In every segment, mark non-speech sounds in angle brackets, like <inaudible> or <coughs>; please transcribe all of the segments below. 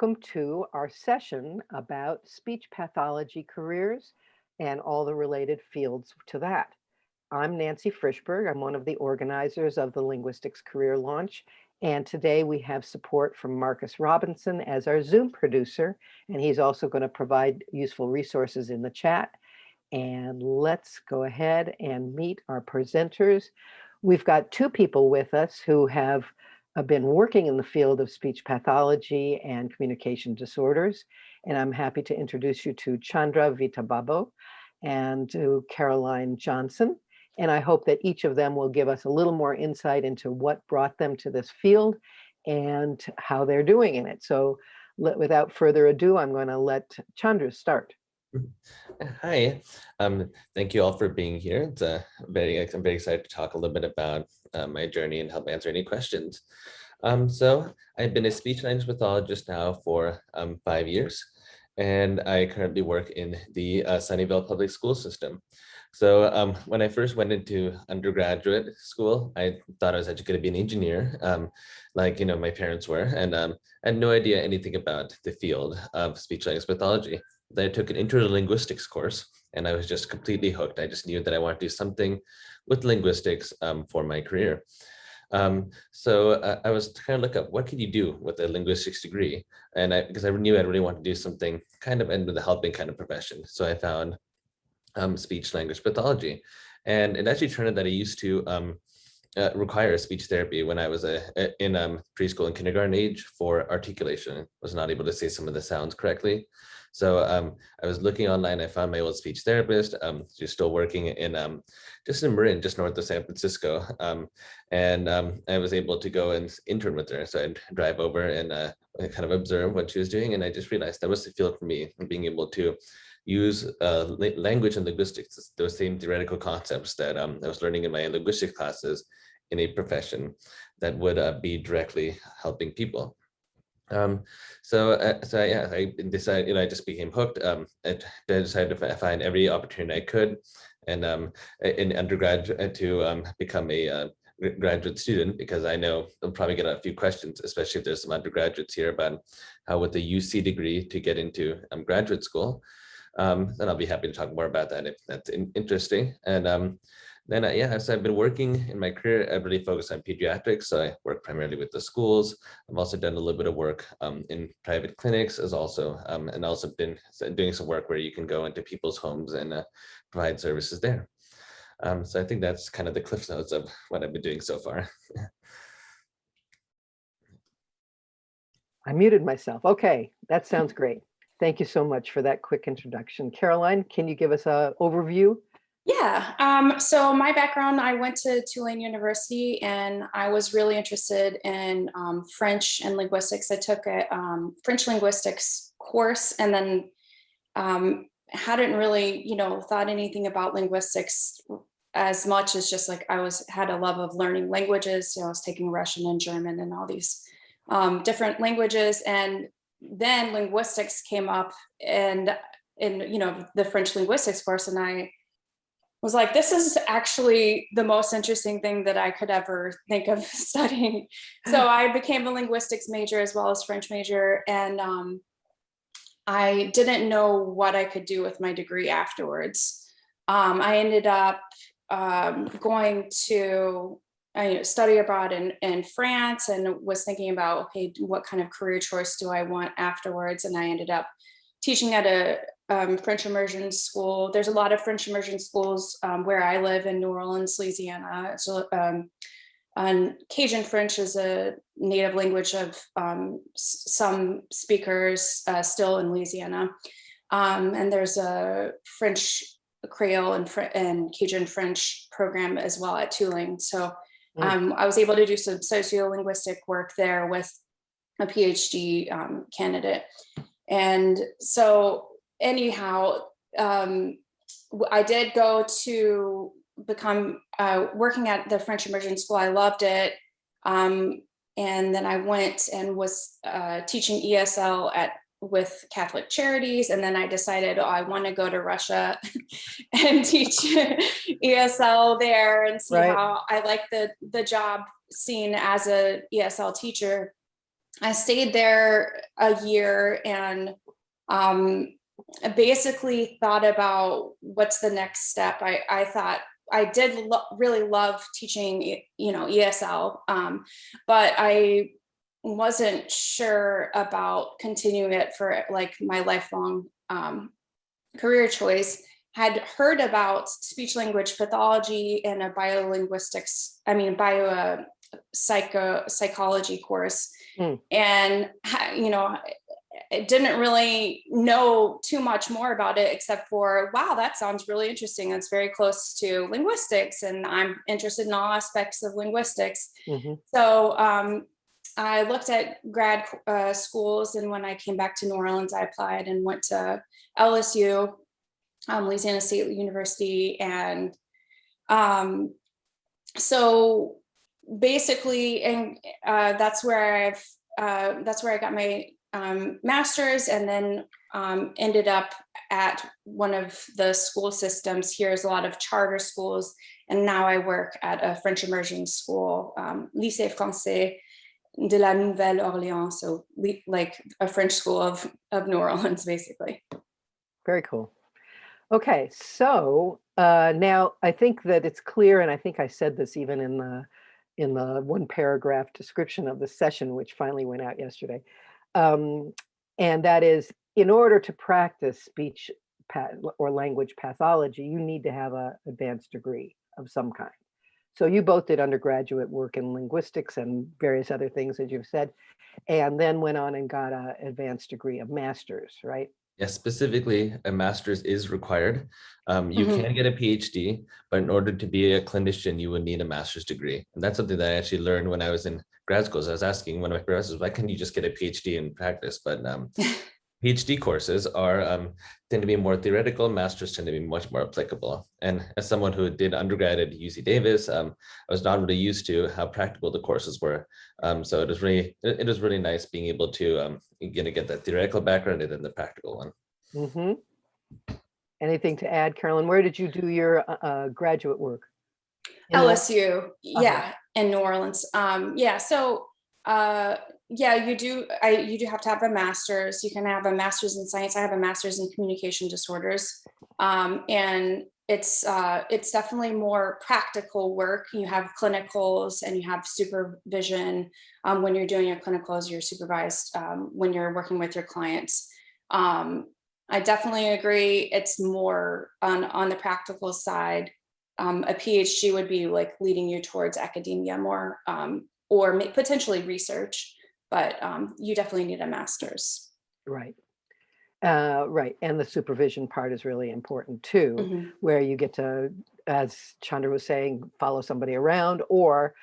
Welcome to our session about speech pathology careers and all the related fields to that. I'm Nancy Frischberg. I'm one of the organizers of the Linguistics Career Launch. And today we have support from Marcus Robinson as our Zoom producer, and he's also going to provide useful resources in the chat. And let's go ahead and meet our presenters. We've got two people with us who have uh, been working in the field of speech pathology and communication disorders. And I'm happy to introduce you to Chandra Vitababo and to Caroline Johnson. And I hope that each of them will give us a little more insight into what brought them to this field and how they're doing in it. So let, without further ado, I'm going to let Chandra start. Hi, um, thank you all for being here. It's a very, I'm very excited to talk a little bit about uh, my journey and help answer any questions. Um, so I've been a speech language pathologist now for um, five years, and I currently work in the uh, Sunnyvale public school system. So um, when I first went into undergraduate school, I thought I was actually going to be an engineer, um, like you know my parents were, and um, I had no idea anything about the field of speech language pathology. I took an intro linguistics course, and I was just completely hooked. I just knew that I wanted to do something with linguistics um, for my career. Um, so uh, I was trying to look up what can you do with a linguistics degree, and I because I knew I really wanted to do something kind of into the helping kind of profession. So I found um, speech language pathology, and it actually turned out that I used to um, uh, require speech therapy when I was a, a in um, preschool and kindergarten age for articulation. Was not able to say some of the sounds correctly. So um, I was looking online, I found my old speech therapist, um, she's still working in um, just in Marin, just north of San Francisco. Um, and um, I was able to go and intern with her. So I'd drive over and uh, kind of observe what she was doing. And I just realized that was the field for me, being able to use uh, language and linguistics, those same theoretical concepts that um, I was learning in my linguistics classes in a profession that would uh, be directly helping people. Um, so, uh, so yeah, I decided, you know, I just became hooked. Um, I decided to find every opportunity I could, and um, in undergrad uh, to um, become a uh, graduate student because I know I'll probably get a few questions, especially if there's some undergraduates here about how with the UC degree to get into um, graduate school. Um, and I'll be happy to talk more about that if that's in interesting. And um, then, uh, yeah, so I've been working in my career, I've really focused on pediatrics. So I work primarily with the schools. I've also done a little bit of work um, in private clinics as also, um, and also been doing some work where you can go into people's homes and uh, provide services there. Um, so I think that's kind of the cliff notes of what I've been doing so far. <laughs> I muted myself. Okay, that sounds great. Thank you so much for that quick introduction. Caroline, can you give us an overview yeah, um, so my background, I went to Tulane University and I was really interested in um, French and linguistics. I took a um, French linguistics course and then um, hadn't really, you know, thought anything about linguistics as much as just like I was had a love of learning languages. So I was taking Russian and German and all these um, different languages. And then linguistics came up and in, you know, the French linguistics course and I was like, this is actually the most interesting thing that I could ever think of <laughs> studying. So <laughs> I became a linguistics major as well as French major. And um, I didn't know what I could do with my degree afterwards. Um, I ended up um, going to I study abroad in, in France and was thinking about, okay, what kind of career choice do I want afterwards? And I ended up teaching at a, um, French immersion school. There's a lot of French immersion schools um, where I live in New Orleans, Louisiana. So um, and Cajun French is a native language of um, some speakers uh, still in Louisiana. Um, and there's a French Creole and, Fr and Cajun French program as well at Tulane. So mm. um, I was able to do some sociolinguistic work there with a PhD candidate. And so anyhow, um, I did go to become uh, working at the French immersion school. I loved it. Um, and then I went and was uh, teaching ESL at with Catholic Charities. And then I decided, oh, I want to go to Russia <laughs> and teach ESL there and see right. how I like the, the job scene as a ESL teacher. I stayed there a year and um, basically thought about what's the next step. I, I thought I did lo- really love teaching, you know, ESL, um, but I wasn't sure about continuing it for like my lifelong um, career choice. Had heard about speech language pathology and a biolinguistics, I mean, bio uh, psycho psychology course, Mm. and you know, I didn't really know too much more about it except for wow that sounds really interesting that's very close to linguistics and i'm interested in all aspects of linguistics Mhm. so um, i looked at grad uh, schools and when i came back to new orleans i applied and went to lsu um, louisiana state university and um, so basically and uh, that's where i've uh, that's where i got my um, master's and then um, ended up at one of the school systems. Here is a lot of charter schools and now i work at a french immersion school um, lycée français de la nouvelle orléans so like a french school of, of new orleans <laughs> basically. Very cool. Okay, so uh, now I think that it's clear, and I think I said this even in the in the one paragraph description of the session, which finally went out yesterday. Um, and that is, in order to practice speech or language pathology, you need to have a advanced degree of some kind. So you both did undergraduate work in linguistics and various other things, as you've said, and then went on and got a advanced degree of master's, right? Yes, specifically, a master's is required. Um, you Mhm. can get a PhD, but in order to be a clinician, you would need a master's degree. And that's something that I actually learned when I was in grad school. So I was asking one of my professors, why can't you just get a PhD in practice? But um, <laughs> PhD courses are um, tend to be more theoretical. Masters tend to be much more applicable. And as someone who did undergrad at UC Davis, um, I was not really used to how practical the courses were. Um, so it was really it, it was really nice being able to um, gonna get that theoretical background and then the practical one. hmm Anything to add, Carolyn? Where did you do your uh, uh, graduate work? In LSU, yeah, in New Orleans. Um, yeah, so uh, yeah, you do. I you do have to have a master's. You can have a master's in science. I have a master's in communication disorders, um, and it's uh, it's definitely more practical work. You have clinicals and you have supervision um, when you're doing your clinicals. You're supervised um, when you're working with your clients. Um, I definitely agree. It's more on on the practical side um, a PhD would be like leading you towards academia more um, or potentially research, but um, you definitely need a master's. Right. Uh, right. And the supervision part is really important too, Mhm. where you get to, as Chandra was saying, follow somebody around or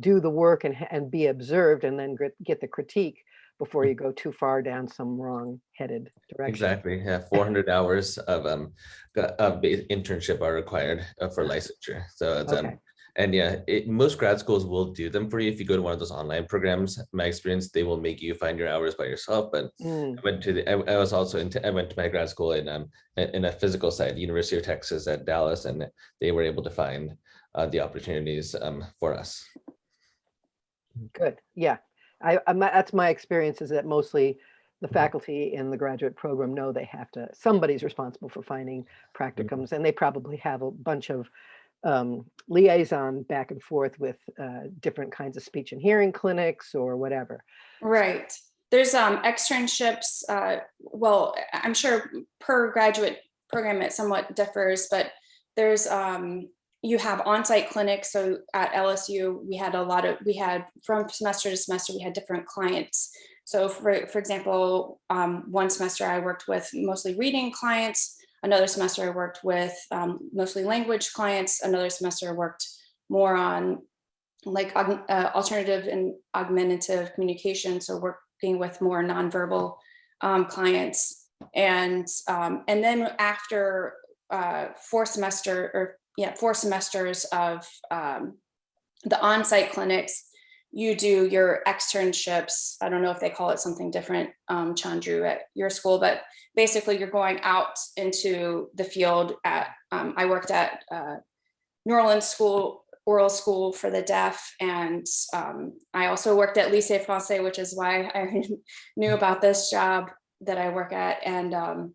do the work and, and be observed and then get, get the critique before you go too far down some wrong headed direction. Exactly. Yeah, 400 hours of um of ba- internship are required uh, for licensure. So it's um Okay. And yeah, it, most grad schools will do them for you if you go to one of those online programs. My experience, they will make you find your hours by yourself. But Mm, I went to the I, I was also into I went to my grad school in um in a physical side, University of Texas at Dallas, and they were able to find uh, the opportunities um for us. Good. Yeah. I, I, my- that's my experience is that mostly the Mhm. faculty in the graduate program know they have to, somebody's responsible for finding practicums and they probably have a bunch of um, liaison back and forth with uh, different kinds of speech and hearing clinics or whatever. Right. There's um, externships. Uh, well, I'm sure per graduate program it somewhat differs, but there's um, you have on-site clinics. So at LSU, we had a lot of we had from semester to semester we had different clients. So for for example, um, one semester I worked with mostly reading clients. Another semester I worked with um, mostly language clients. Another semester I worked more on like uh, alternative and augmentative communication. So working with more nonverbal um, clients, and um, and then after uh, four semester or yeah four semesters of um, the on-site clinics, you do your externships. I don't know if they call it something different, um, Chandru, at your school, but basically you're going out into the field. At um, I worked at uh, New Orleans School oral school for the deaf. And um, I also worked at Lycée Français, which is why I <laughs> knew about this job that I work at. And, um,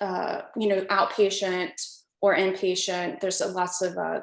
uh, you know, outpatient or inpatient, there's lots of uh,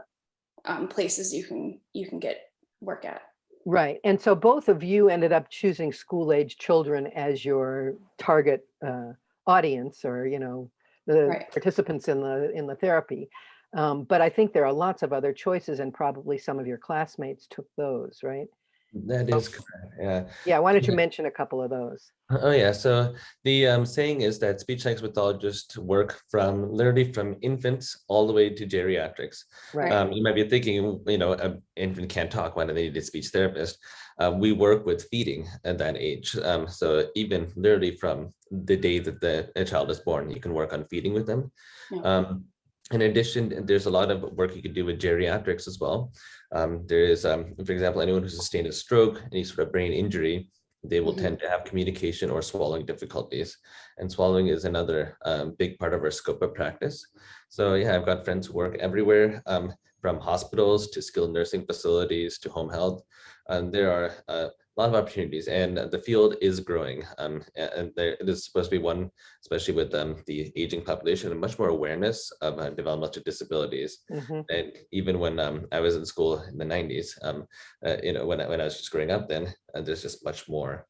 um, places you can you can get work at. Right. And so both of you ended up choosing school age children as your target uh, audience or, you know, the Right. participants in the in the therapy. Um, but I think there are lots of other choices and probably some of your classmates took those, right? That is correct. Yeah. Yeah, why don't you Yeah. mention a couple of those? Oh yeah, so the um, saying is that speech language pathologists work from literally from infants all the way to geriatrics. Right. Um, you might be thinking, you know, an infant can't talk, why do they need a speech therapist? Uh, we work with feeding at that age. Um, so even literally from the day that the a child is born, you can work on feeding with them. Yeah. Um, in addition, there's a lot of work you could do with geriatrics as well. Um, there is, um, for example, anyone who sustained a stroke, any sort of brain injury, they will Mhm. tend to have communication or swallowing difficulties. And swallowing is another um, big part of our scope of practice. So yeah, I've got friends who work everywhere, um, from hospitals to skilled nursing facilities to home health. And there are uh, lot of opportunities and the field is growing. Um, and there is supposed to be one, especially with um, the aging population, and much more awareness of uh, developmental disabilities. Mhm. And even when um, I was in school in the 90s, um, uh, you know, when I, when I was just growing up then, uh, there's just much more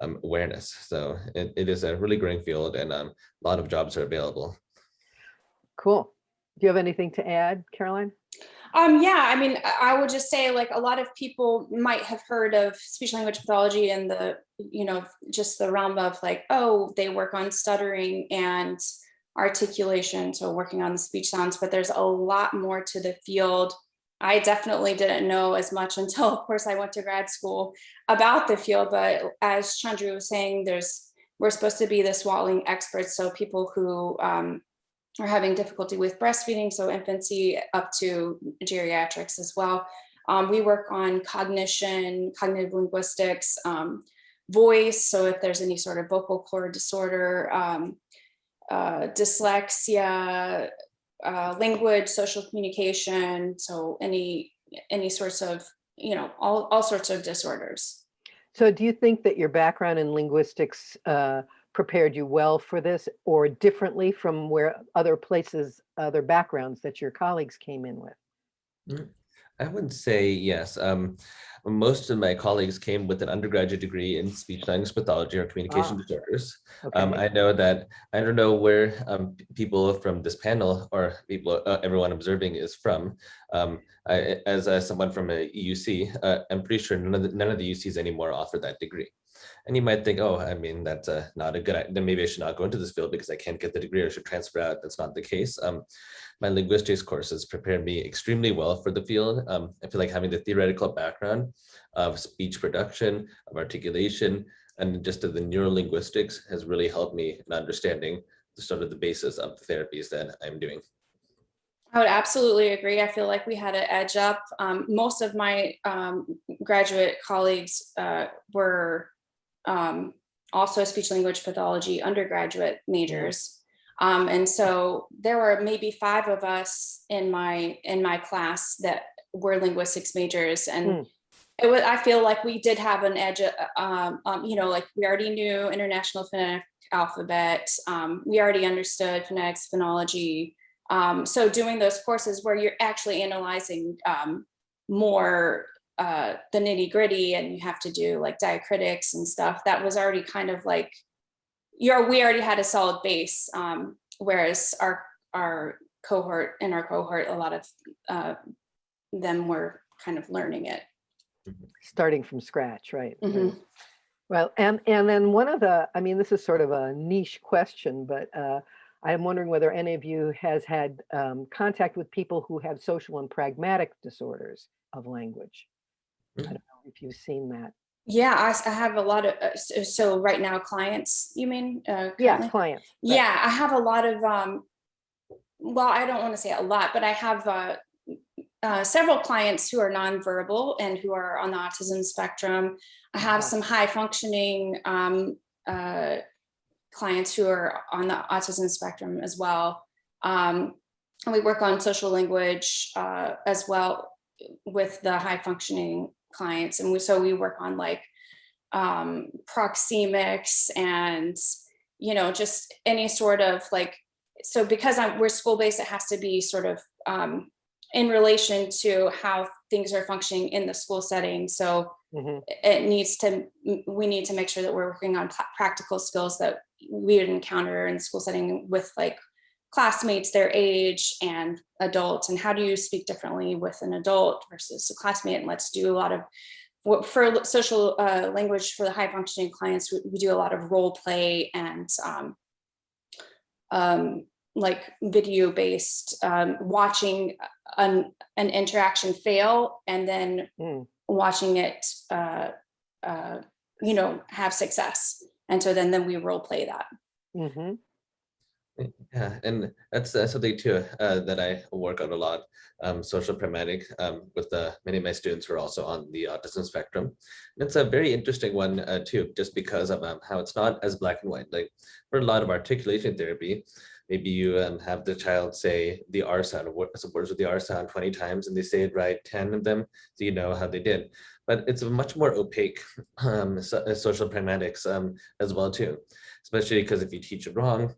um, awareness. So it, it is a really growing field and um, a lot of jobs are available. Cool. Do you have anything to add, Caroline? Um, yeah, I mean, I would just say like a lot of people might have heard of speech language pathology and the, you know, just the realm of like, oh, they work on stuttering and articulation, so working on the speech sounds, but there's a lot more to the field. I definitely didn't know as much <laughs> until, of course, I went to grad school about the field, but as Chandru was saying, there's, we're supposed to be the swallowing experts, so people who um, are having difficulty with breastfeeding, so infancy up to geriatrics as well. Um, we work on cognition, cognitive linguistics, um, voice, so if there's any sort of vocal cord disorder, um, uh, dyslexia, uh, language, social communication, so any any sorts of, you know, all, all sorts of disorders. So do you think that your background in linguistics uh, prepared you well for this or differently from where other places, other backgrounds that your colleagues came in with? I would say yes. Um, most of my colleagues came with an undergraduate degree in speech language pathology or communication Ah. disorders. Um, I know that, I don't know where um, people from this panel or people, uh, everyone observing is from. Um, I, as uh, someone from a UC, uh, I'm pretty sure none of the, none of the UCs anymore offer that degree. And you might think, oh, I mean, that's uh, not a good, i- then maybe I should not go into this field because I can't get the degree or should transfer out. That's not the case. Um, my linguistics courses prepared me extremely well for the field. Um, I feel like having the theoretical background of speech production, of articulation, and just of the neurolinguistics has really helped me in understanding the sort of the basis of the therapies that I'm doing. I would absolutely agree. I feel like we had an edge up. Um, most of my um, graduate colleagues uh, were um, also speech language pathology undergraduate majors. Um, and so there were maybe five of us in my in my class that were linguistics majors and Hmm. it was I feel like we did have an edge um, um, you know like we already knew international phonetic alphabet um, we already understood phonetics phonology um, so doing those courses where you're actually analyzing um, more uh, the nitty gritty and you have to do like diacritics and stuff, that was already kind of like, you're, we already had a solid base. Um, whereas our, our cohort, in our cohort, a lot of uh, them were kind of learning it. Starting from scratch, right? right. Mhm. Well, and, and then one of the, I mean, this is sort of a niche question, but uh, I'm wondering whether any of you has had um, contact with people who have social and pragmatic disorders of language. I Mm. don't know if you've seen that. Yeah, I have a lot of, uh, so, so right now clients, you mean? uh, Yeah, clients. right. Yeah, I have a lot of, um, well, I don't want to say a lot, but I have uh, uh, several clients who are nonverbal and who are on the autism spectrum. I have Uh-huh. some high functioning um, uh, clients who are on the autism spectrum as well. Um, and we work on social language uh, as well. with the high functioning clients. And we, so we work on like um, proxemics and, you know, just any sort of like, so because I'm, we're school-based, it has to be sort of um, in relation to how things are functioning in the school setting. So Mhm. it needs to, we need to make sure that we're working on practical skills that we would encounter in the school setting with like classmates their age and adults and how do you speak differently with an adult versus a classmate and let's do a lot of what for social uh, language for the high functioning clients we, we do a lot of role play and um, um, like video based um, watching an, an interaction fail and then Mm. watching it uh, uh, you know have success and so then then we role play that Mhm. Yeah, and that's something too uh, that I work on a lot. Um, social pragmatic um, with the many of my students who are also on the autism spectrum. And it's a very interesting one uh, too, just because of um, how it's not as black and white. Like for a lot of articulation therapy, maybe you um, have the child say the R sound, some words with the R sound 20 times, and they say it right 10 of them, so you know how they did. But it's a much more opaque um, so, uh, social pragmatics um, as well too, especially because if you teach it wrong,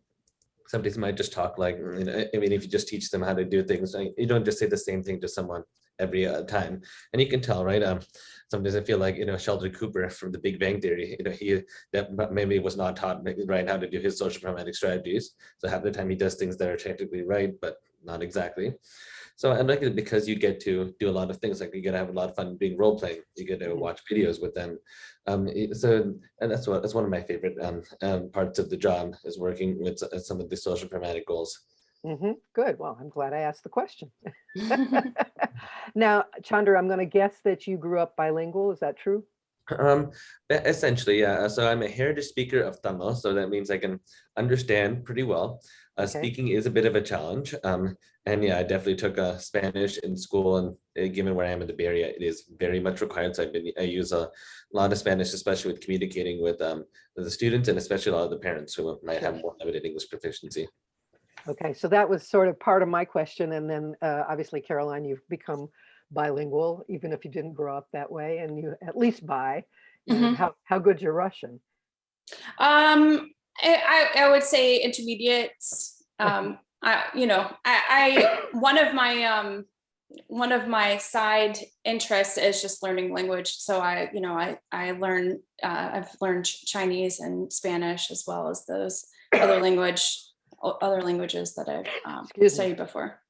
somebody might just talk like, mm, you know, I mean, if you just teach them how to do things, you don't just say the same thing to someone every uh, time. And you can tell, right? Um, sometimes I feel like, you know, Sheldon Cooper from the Big Bang Theory, you know, he that maybe was not taught right how to do his social pragmatic strategies. So half the time he does things that are technically right, but not exactly. So I like it because you get to do a lot of things, like you get to have a lot of fun being role playing. You get to Mhm. watch videos with them. Um, so, and that's what, that's one of my favorite um, um, parts of the job is working with some of the social pragmatic goals. Mhm. Good. Well, I'm glad I asked the question. <laughs> <laughs> Now, Chandra, I'm going to guess that you grew up bilingual. Is that true? Um, essentially, yeah. So I'm a heritage speaker of Tamil, so that means I can understand pretty well. Uh, Okay. Speaking is a bit of a challenge. Um, and yeah, I definitely took uh, Spanish in school, and uh, given where I am in the Bay Area, it is very much required. So I've been I use a lot of Spanish, especially with communicating with um the students and especially a lot of the parents who might have more limited English proficiency. Okay, so that was sort of part of my question. And then uh, obviously, Caroline, you've become bilingual, even if you didn't grow up that way, and you at least bi. And Mhm. How, how good's your Russian? Um, I, I would say intermediates. Um, <laughs> I, you know, I, I, one of my, um, one of my side interests is just learning language. So I, you know, I, I learn, uh, I've learned Chinese and Spanish as well as those other language, other languages that I've um, studied before.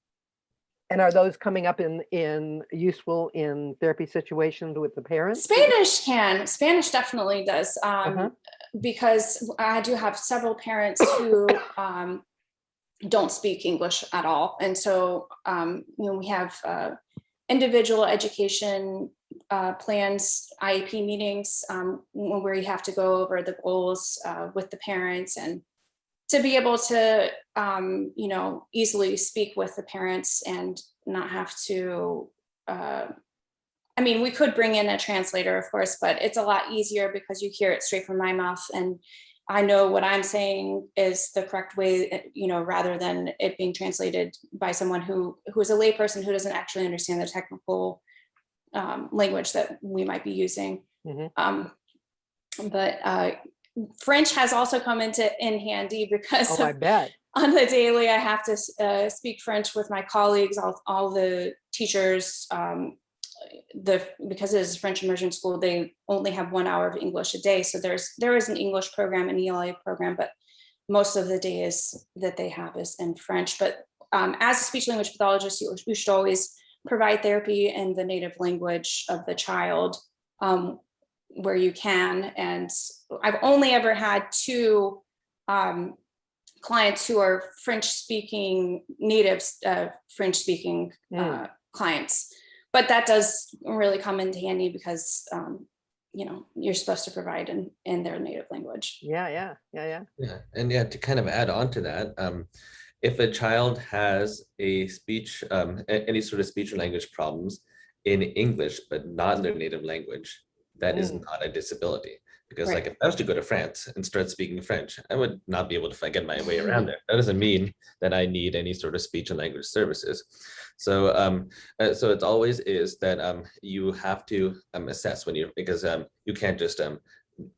And are those coming up in, in useful in therapy situations with the parents? Spanish can, Spanish definitely does. Um, Uh-huh. Because I do have several parents who um, don't speak English at all. And so, um, you know, we have uh, individual education uh, plans, IEP meetings, um, where you have to go over the goals uh, with the parents and to be able to, um, you know, easily speak with the parents and not have to uh, I mean, we could bring in a translator, of course, but it's a lot easier because you hear it straight from my mouth and I know what I'm saying is the correct way, you know, rather than it being translated by someone who who is a layperson who doesn't actually understand the technical um, language that we might be using. Mhm. Um, but uh, French has also come into in handy because Oh, I bet. <laughs> on the daily, I have to uh, speak French with my colleagues, all, all the teachers. Um, the because it is a French immersion school, they only have one hour of English a day. So there's there is an English program, an ELA program, but most of the days that they have is in French. But um, as a speech language pathologist, you, you should always provide therapy in the native language of the child um, where you can. And I've only ever had two um, clients who are French speaking natives, uh, French speaking uh, clients. But that does really come into handy because um, you know you're supposed to provide in in their native language. Yeah, yeah, yeah, yeah. Yeah, and yeah, to kind of add on to that, um, if a child has a speech, um, any sort of speech or language problems in English, but not in their native language, that is Mm. not a disability Because Right. like if I was to go to France and start speaking French, I would not be able to get my way around there. That doesn't mean that I need any sort of speech and language services. So um, uh, so it's always is that um, you have to um, assess when you because um, you can't just um,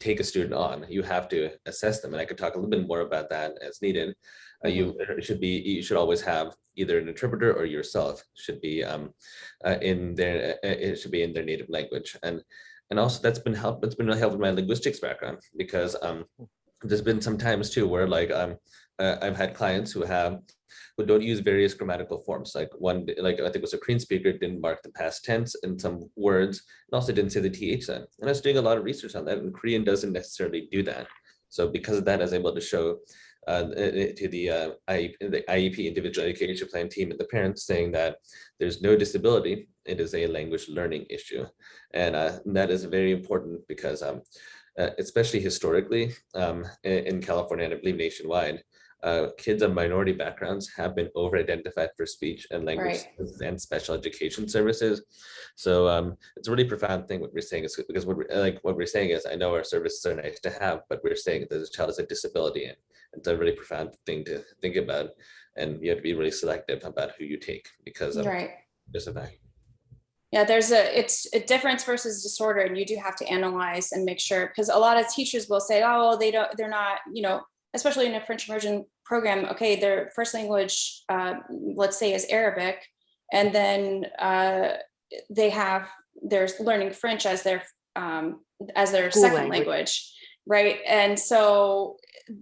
take a student on. You have to assess them, and I could talk a little bit more about that as needed. Uh, you should be you should always have either an interpreter or yourself should be um, uh, in their uh, it should be in their native language and and also that's been help it's been really helpful with my linguistics background because um there's been some times too where like um uh, I've had clients who have who don't use various grammatical forms. Like one like I think it was a Korean speaker didn't mark the past tense in some words and also didn't say the th and I was doing a lot of research on that and Korean doesn't necessarily do that. So because of that I was able to show uh, to the uh, IEP, the IEP individual education plan team and the parents saying that there's no disability it is a language learning issue and uh, that is very important because um, uh, especially historically um, in, California and I believe nationwide, uh, kids of minority backgrounds have been over-identified for speech and language Right. and special education services. So um, it's a really profound thing what we're saying is because what we're, like what we're saying is I know our services are nice to have, but we're saying that this child has a disability and it's a really profound thing to think about. And you have to be really selective about who you take because of Right. this effect. Yeah, there's a, it's a difference versus disorder and you do have to analyze and make sure, because a lot of teachers will say, oh, well, they don't, they're not, you know, especially in a French immersion program, okay, their first language, uh, let's say is Arabic. And then uh, they have, they're learning French as their, um, as their School second language. language. Right, and so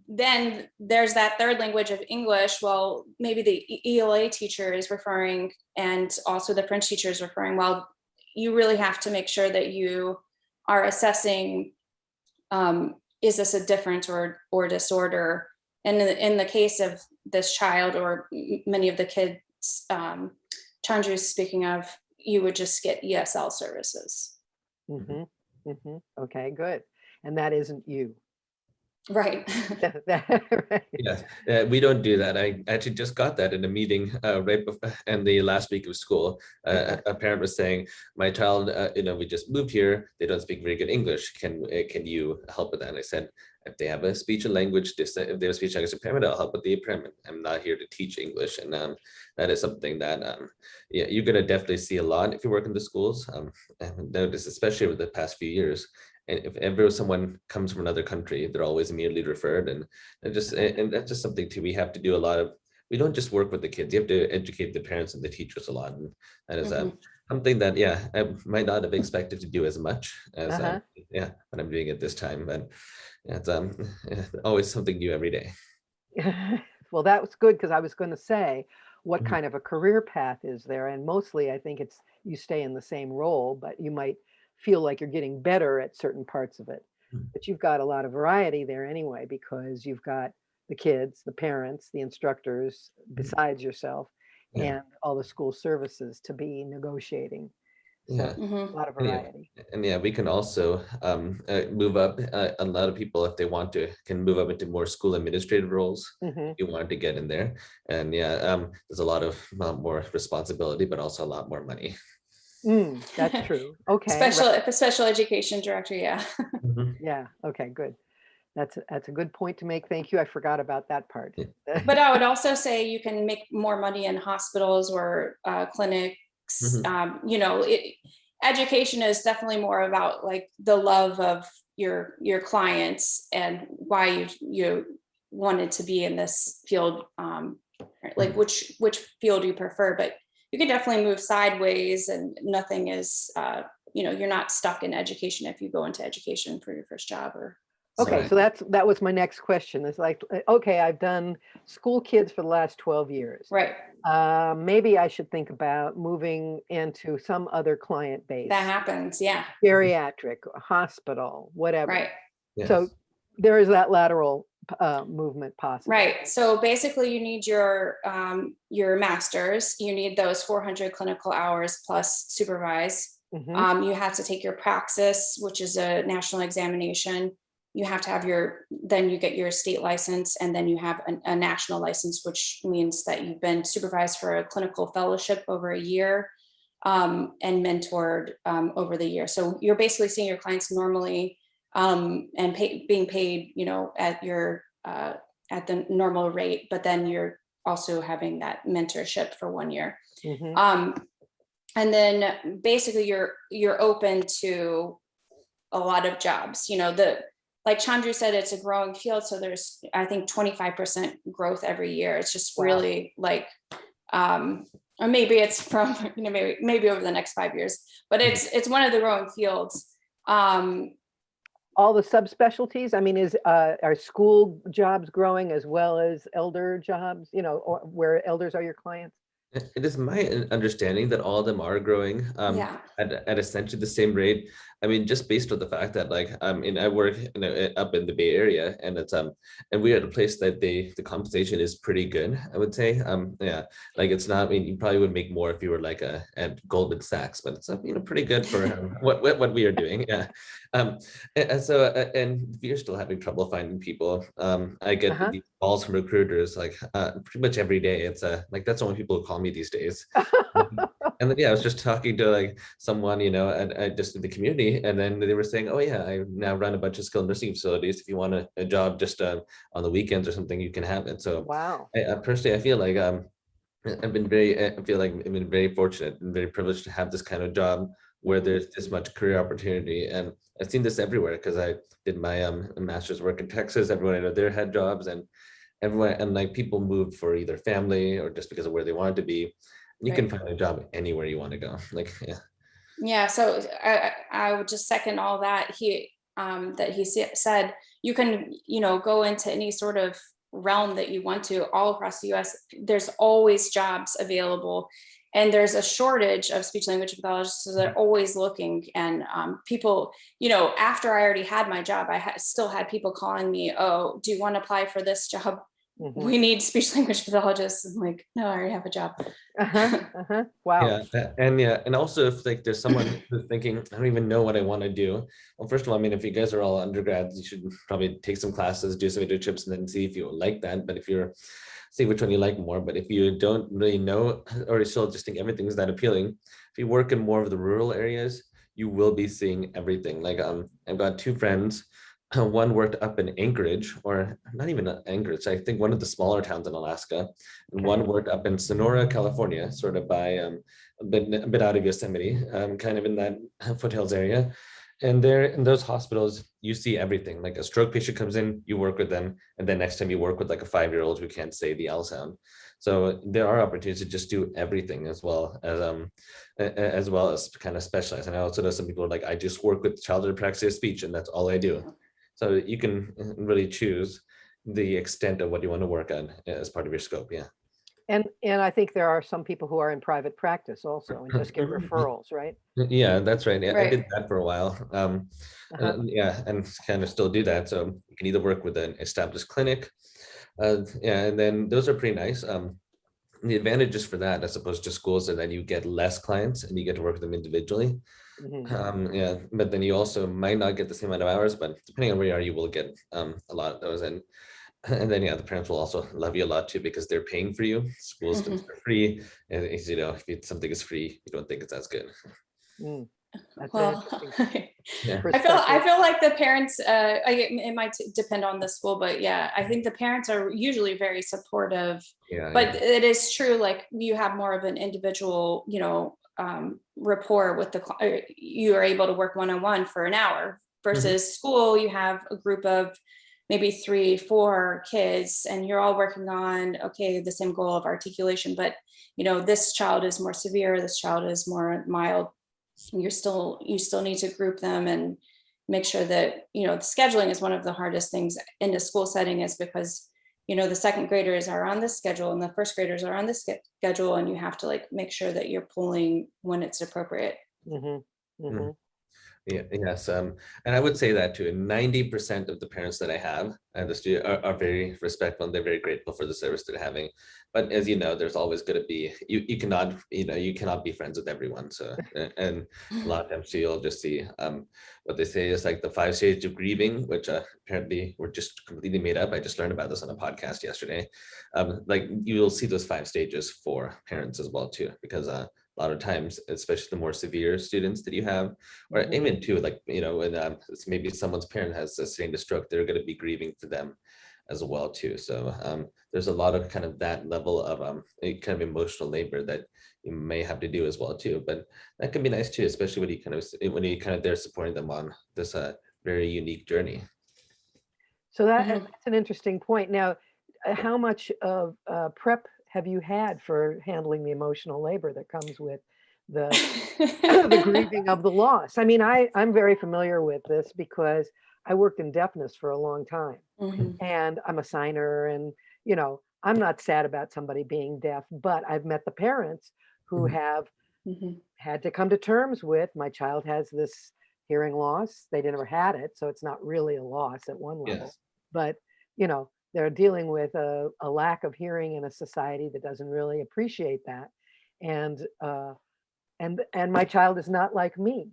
then there's that third language of English. Well, maybe the ELA teacher is referring and also the French teacher is referring, well, you really have to make sure that you are assessing, um, is this a difference or, or disorder? And in, the- in the case of this child or many of the kids, um, is speaking of, you would just get ESL services. Mhm, mhm. Okay, good. And that isn't you. Right. <laughs> That- that- right. Yes, uh, we don't do that. I actually just got that in a meeting uh, right before, <laughs> and the last week of school. Uh, a a parent was saying, my child, uh, you know, we just moved here. They don't speak very good English. Can uh, can you help with that? And I said, if they have a speech and language, dis- if they have a speech and language impairment, I'll help with the impairment. I'm not here to teach English. And um, that is something that, um, yeah, you're gonna definitely see a lot if you work in the schools. Um, I've noticed, especially over the past few years. And if ever someone comes from another country, they're always immediately referred and and just, and that's just something too, we have to do a lot of, we don't just work with the kids, you have to educate the parents and the teachers a lot. And that is um, something that, yeah, I might not have expected to do as much as, Uh-huh. um, yeah, when I'm doing it this time, but it's um, <laughs> always something new every day. <laughs> Well, that was good because I was going to say, what Mhm. kind of a career path is there? And mostly I think it's you stay in the same role, but you might feel like you're getting better at certain parts of it. Mm. But you've got a lot of variety there anyway, because you've got the kids, the parents, the instructors, besides yourself, Mm-hmm. Yeah. and all the school services to be negotiating. So Yeah. Mhm. a lot of variety. And yeah, we can also um, uh, move up. Uh, a lot of people, if they want to, can move up into more school administrative roles. Mhm. If you wanted to get in there, and yeah, um, there's a lot of uh, more responsibility, but also a lot more money. Mm, that's <laughs> true. Okay. right. Special, the special education director, yeah. <laughs> Mhm. Yeah, okay, good. That's, a- that's a good point to make. Thank you. I forgot about that part. <laughs> But I would also say you can make more money in hospitals or uh, clinics. Mhm. Um, you know, it, education is definitely more about like the love of your your clients and why you you wanted to be in this field. Um, like Mhm. which which field you prefer, but you can definitely move sideways, and nothing is. Uh, you know, you're not stuck in education if you go into education for your first job or. Okay, Right. so that's, that was my next question. It's like, uh, okay, I've done school kids for the last 12 years. Right, Uh, maybe I should think about moving into some other client base, that happens. Yeah, geriatric, hospital, whatever. right. So there is that lateral uh, movement possible. Right, so basically you need your, um, your masters, you need those four hundred clinical hours plus supervise. Mhm. Um, you have to take your praxis, which is a national examination. You have to have your, then you get your state license and then you have a, a national license, which means that you've been supervised for a clinical fellowship over a year. Um, and mentored, um, over the year. So you're basically seeing your clients normally, um, and pay, being paid, you know, at your, uh, at the normal rate, but then you're also having that mentorship for one year. Mhm. Um, and then basically you're, you're open to a lot of jobs, you know, the, like Chandru said, it's a growing field. So there's, I think, twenty-five percent growth every year. It's just Wow. really like, um, or maybe it's from, <laughs> you know, maybe, maybe over the next five years, but it's, it's one of the growing fields. Um, All the subspecialties, I mean, is, uh, are school jobs growing as well as elder jobs, you know, or where elders are your clients? It it is my understanding that all of them are growing. Um, yeah, at, at essentially the same rate. I mean, just based on the fact that like, um, I work in a, up in the Bay Area and it's, um, and we're at a place that they, the compensation is pretty good, I would say. Um, yeah, like it's not, I mean, you probably would make more if you were like a, at Goldman Sachs, but it's, uh, you know, pretty good for um, <laughs> what, what, what we are doing. Yeah. Um, and, so, uh, and we're still having trouble finding people. Um, I get Uh-huh. these calls from recruiters like, uh, pretty much every day. It's uh, like, that's the only people who call me these days. <laughs> And then, yeah, I was just talking to like someone, you know, and I just in the community, and then they were saying, oh yeah, I now run a bunch of skilled nursing facilities. If you want a, a job just uh, on the weekends or something, you can have it. So Wow. I, I personally, I feel like um, I've been very, I feel like I've been very fortunate and very privileged to have this kind of job where there's this much career opportunity. And I've seen this everywhere because I did my um master's work in Texas. Everyone I know there had jobs and everyone and like people moved for either family or just because of where they wanted to be. You can find a job anywhere you want to go. <laughs> Like, yeah. yeah. So I, I I would just second all that he, um, that he said, you can, you know, go into any sort of realm that you want to all across the US. There's always jobs available. And there's a shortage of speech language pathologists, so they're always looking. And um, people, you know, after I already had my job, I ha- still had people calling me, "Oh, do you want to apply for this job? Mhm. We need speech <laughs> language pathologists." I'm like, "No, I already have a job." Uh-huh, <laughs> uh-huh. Wow. Yeah, a- and yeah, and also if like there's someone <coughs> who's thinking, I don't even know what I want to do. Well, first of all, I mean, if you guys are all undergrads, you should probably take some classes, do some internships, and then see if you like that. But if you're, see which one you like more. But if you don't really know, <laughs> or you still just think everything's that appealing, if you work in more of the rural areas, you will be seeing everything. Like um, I've got two friends. <laughs> One worked up in Anchorage, or not even Anchorage. I think one of the smaller towns in Alaska, and one worked up in Sonora, California, sort of by um, a bit, a bit out of Yosemite, um, kind of in that <laughs> foothills area. And there in those hospitals, you see everything. Like a stroke patient comes in, you work with them, and then next time you work with like a five-year-old who can't say the L sound. So there are opportunities to just do everything as well as um as well as kind of specialize. And I also know some people are like, I just work with childhood apraxia of speech, and that's all I do. So you can really choose the extent of what you want to work on as part of your scope. Yeah. And, and I think there are some people who are in private practice also and just get <laughs> referrals, right? Yeah, that's right. Yeah, I did that for a while. Um, uh, yeah, and kind of still do that. So you can either work with an established clinic. Uh, yeah, and then those are pretty nice. Um, the advantages for that, as opposed to schools, are that you get less clients and you get to work with them individually. Mhm. Um, yeah, but then you also might not get the same amount of hours, but depending on where you are, you will get um, a lot of those. And <laughs> and then yeah, the parents will also love you a lot too because they're paying for you. Schools things are free, and you know if something is free, you don't think it's as good. Mm. That's Well, <laughs> Yeah. I feel I feel like the parents. Uh, I, it might depend on the school, but yeah, I think the parents are usually very supportive. Yeah, But yeah. it is true, like you have more of an individual, you know, um, rapport with the. uh, You are able to work one on one for an hour versus school. You have a group of maybe three, four kids, and you're all working on okay the same goal of articulation. But you know, this child is more severe. This child is more mild you're still you still need to group them and make sure that you know the scheduling is one of the hardest things in a school setting is because you know the second graders are on this schedule and the first graders are on this schedule and you have to like make sure that you're pulling when it's appropriate Mhm, mhm. Yeah, yes, um, and I would say that too. Ninety percent of the parents that I have and the studio are, are very respectful and they're very grateful for the service they're having. But as you know, there's always going to be you. You cannot, you know, you cannot be friends with everyone. So, and a lot of times you'll just see um, what they say is like the five stages of grieving, which uh, apparently were just completely made up. I just learned about this on a podcast yesterday. Um, like you will see those five stages for parents as well too, because uh, a lot of times, especially the more severe students that you have, or Mhm. even too, like, you know, when um, maybe someone's parent has sustained a stroke, they're going to be grieving for them as well too. So um, there's a lot of kind of that level of um, a kind of emotional labor that you may have to do as well too. But that can be nice too, especially when you kind of when you kind of there supporting them on this uh, very unique journey. So that, Mhm. that's an interesting point. Now, uh, how much of uh, prep have you had for handling the emotional labor that comes with the <clears throat> the <laughs> grieving of the loss? I mean, I, I'm very familiar with this because I worked in deafness for a long time Mhm. and I'm a signer and, you know, I'm not sad about somebody being deaf, but I've met the parents who Mhm. have Mhm. had to come to terms with, my child has this hearing loss. They never had it, so it's not really a loss at one level. Yes. But, you know, they're dealing with a, a lack of hearing in a society that doesn't really appreciate that. And, uh, and, and my child is not like me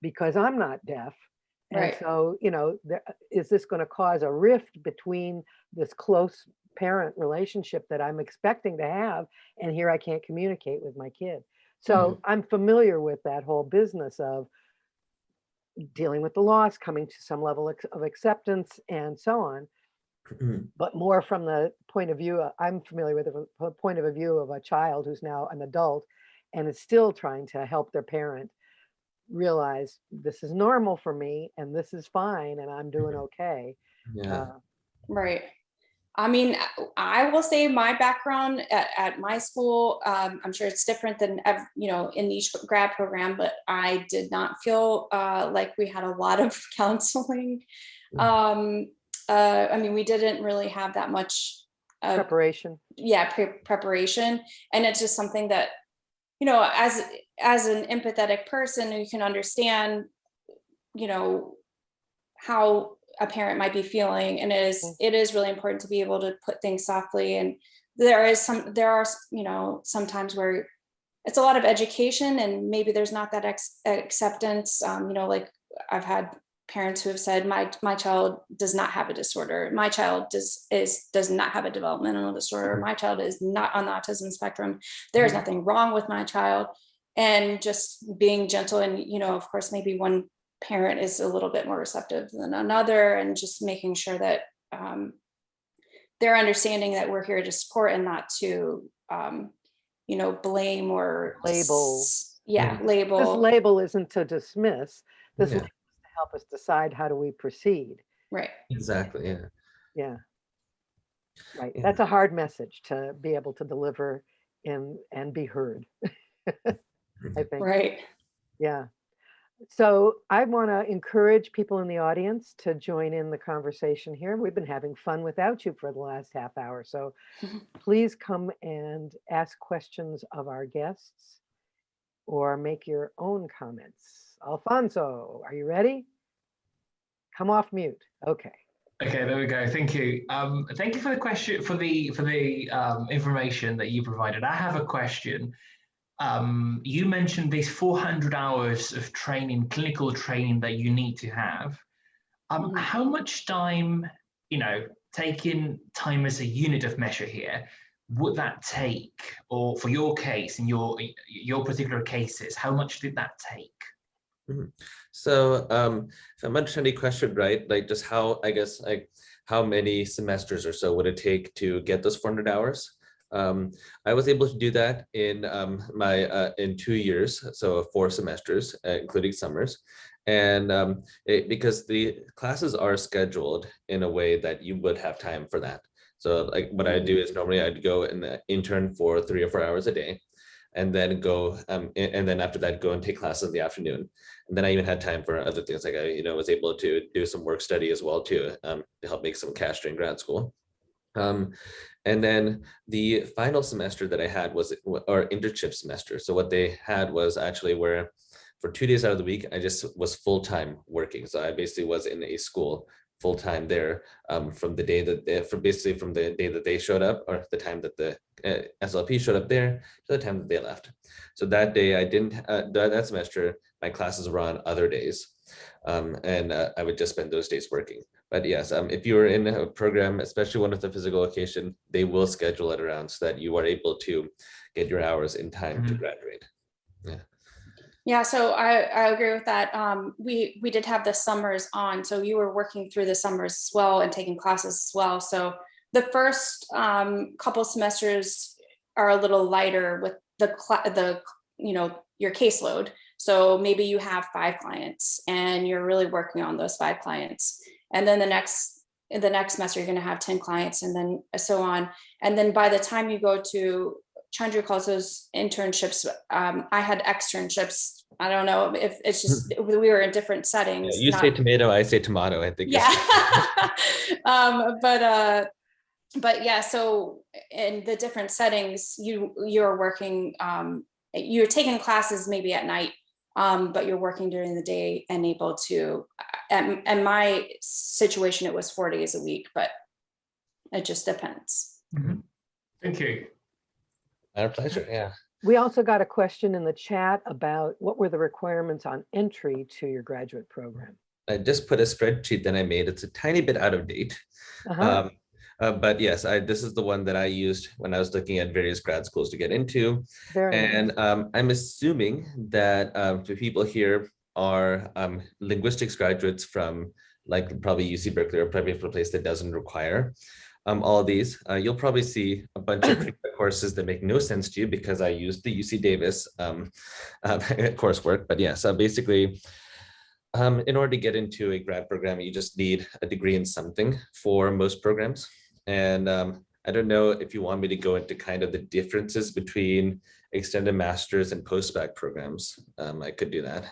because I'm not deaf. And Right. so, you know, there, is this going to cause a rift between this close parent relationship that I'm expecting to have? And here I can't communicate with my kid. So I'm familiar with that whole business of dealing with the loss, coming to some level of acceptance and so on. But more from the point of view, uh, I'm familiar with the point of a view of a child who's now an adult and is still trying to help their parent realize this is normal for me and this is fine and I'm doing Mhm. okay. Yeah. Uh, Right. I mean, I will say my background at, at my school, um, I'm sure it's different than, ev- you know, in each grad program, but I did not feel uh, like we had a lot of <laughs> counseling. Mm. Um, uh, I mean, we didn't really have that much, uh, preparation. yeah, pre- preparation. And it's just something that, you know, as, as an empathetic person who can understand, you know, how a parent might be feeling and it is Mm. it is really important to be able to put things softly and there is some there are you know sometimes where it's a lot of education and maybe there's not that ex- acceptance um, you know like i've had parents who have said my my child does not have a disorder my child does is does not have a developmental disorder my child is not on the autism spectrum there's Mhm. nothing wrong with my child and just being gentle and you know of course maybe one parent is a little bit more receptive than another and just making sure that um, they're understanding that we're here to support and not to um, you know blame or Label. s- yeah Mhm. label This label isn't to dismiss. This Yeah. Label is to help us decide how do we proceed. right Exactly. Yeah. Yeah. Right. Yeah. That's a hard message to be able to deliver in and be heard. <laughs> I mm-hmm. think. right Yeah. So I want to encourage people in the audience to join in the conversation here. We've been having fun without you for the last half hour. So <laughs> please come and ask questions of our guests or make your own comments. Alfonso, are you ready? Come off mute. Okay. Okay, there we go. Thank you. Um, thank you for the question, for the for the um, information that you provided. I have a question. Um, you mentioned these 400 hours of training, clinical training that you need to have. Um, Mhm. How much time, you know, taking time as a unit of measure here, would that take? Or for your case, in your your particular cases, how much did that take? So um, if I'm understanding the question right, like just how, I guess, like how many semesters or so would it take to get those 400 hours? Um, I was able to do that in um, my uh, in two years, so four semesters, uh, including summers. And um, it, because the classes are scheduled in a way that you would have time for that. So like what I do is normally I'd go and uh, intern for three or four hours a day and then go um, and then after that go and take classes in the afternoon and then I even had time for other things like I, you know, was able to do some work study as well too, um, to help make some cash during grad school. Um, and then the final semester that I had was or internship semester. So what they had was actually where for two days out of the week, I just was full time working. So I basically was in a school full time there um, from the day that they, from basically from the day that they showed up or the time that the uh, SLP showed up there to the time that they left. So that day I didn't, uh, that, semester, my classes were on other days. Um, and uh, I would just spend those days working. But yes, um, if you're in a program, especially one with a physical location, they will schedule it around so that you are able to get your hours in time to Mhm. graduate. Yeah, so I, I agree with that. Um, we, we did have the summers on, so you were working through the summers as well and taking classes as well. So the first um, couple semesters are a little lighter with the, the, you know, your caseload. So maybe you have five clients and you're really working on those five clients. And then the next, the next semester, you're gonna have 10 clients and then so on. And then by the time you go to Chandra calls those internships. Um, I had externships. I don't know if it's just we were in different Yeah, settings. You not- say tomato, I say tomato, I think. yeah. <laughs> <laughs> um, but uh, but yeah. So in the different settings, you you're working. Um, you're taking classes maybe at night, um, but you're working during the day and able to. And and my situation, it was four days a week, but it just depends. Thank you. Our pleasure, yeah. We also got a question in the chat about what were the requirements on entry to your graduate program? I just put a spreadsheet that I made. It's a tiny bit out of date. Uh-huh. Um, uh, but yes, I, this is the one that I used when I was looking at various grad schools to get into. Very nice. And um, I'm assuming that um, the people here are um, linguistics graduates from like probably UC Berkeley or probably from a place that doesn't require um, all of these. Uh, you'll probably see a bunch of <clears throat> courses that make no sense to you because I used the UC Davis um, <laughs> uh, coursework. But yeah, so basically, um, in order to get into a grad program, you just need a degree in something for most programs. And um, I don't know if you want me to go into kind of the differences between extended masters and post-bac programs. Um, I could do that.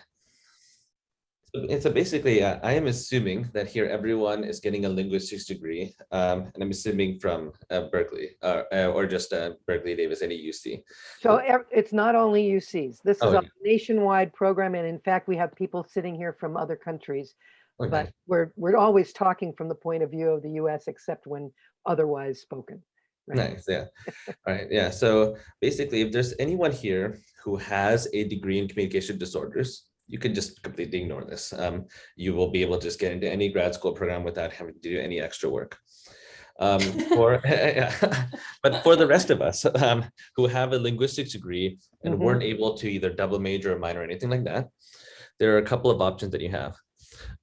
And so basically, uh, I am assuming that here everyone is getting a linguistics degree, um, and I'm assuming from uh, Berkeley uh, uh, or just uh, Berkeley Davis, any UC. So it's not only UCs. This is Oh, a nationwide program. And in fact, we have people sitting here from other countries. Okay. But we're, we're always talking from the point of view of the US, except when otherwise spoken. right? Nice, yeah. All right, yeah. So basically, if there's anyone here who has a degree in communication disorders, you can just completely ignore this. Um, you will be able to just get into any grad school program without having to do any extra work. Um, <laughs> for, <laughs> but for the rest of us um, who have a linguistics degree and Mhm. weren't able to either double major or minor or anything like that, there are a couple of options that you have.